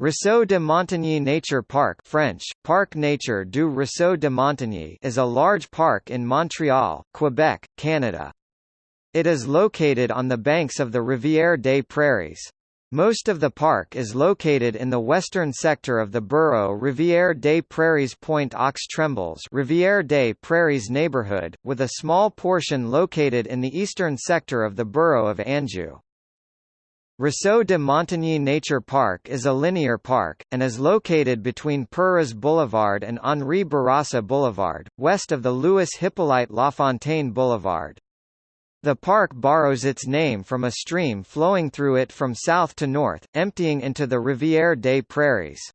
Ruisseau de Montigny Nature Park French, Parc Nature du Ruisseau de Montigny is a large park in Montreal, Quebec, Canada. It is located on the banks of the Rivière des Prairies. Most of the park is located in the western sector of the borough Rivière des Prairies Pointe aux Trembles Rivière des Prairies neighborhood, with a small portion located in the eastern sector of the borough of Anjou. Ruisseau de Montigny Nature Park is a linear park, and is located between Perras Boulevard and Henri Bourassa Boulevard, west of the Louis Hippolyte Lafontaine Boulevard. The park borrows its name from a stream flowing through it from south to north, emptying into the Rivière des Prairies.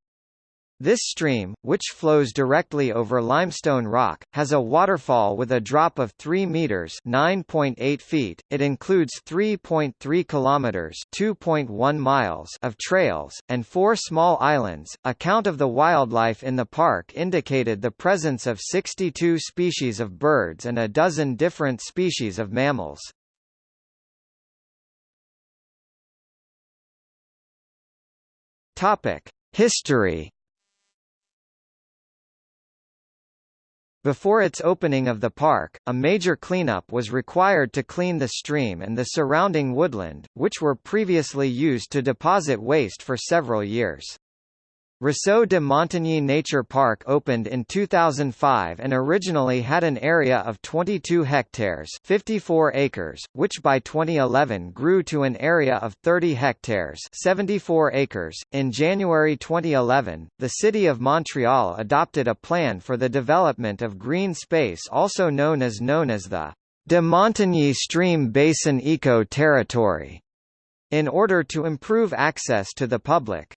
This stream, which flows directly over limestone rock, has a waterfall with a drop of 3 meters (9.8 feet). It includes 3.3 kilometers (2.1 miles) of trails and four small islands. A count of the wildlife in the park indicated the presence of 62 species of birds and a dozen different species of mammals. Topic: History Before its opening of the park, a major cleanup was required to clean the stream and the surrounding woodland, which were previously used to deposit waste for several years. Ruisseau de Montigny Nature Park opened in 2005 and originally had an area of 22 hectares 54 acres, which by 2011 grew to an area of 30 hectares 74 acres. In January 2011, the City of Montreal adopted a plan for the development of green space also known as known as the de Montigny Stream Basin Eco Territory, in order to improve access to the public.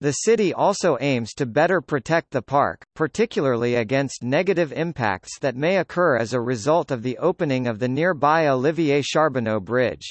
The city also aims to better protect the park, particularly against negative impacts that may occur as a result of the opening of the nearby Olivier Charbonneau Bridge.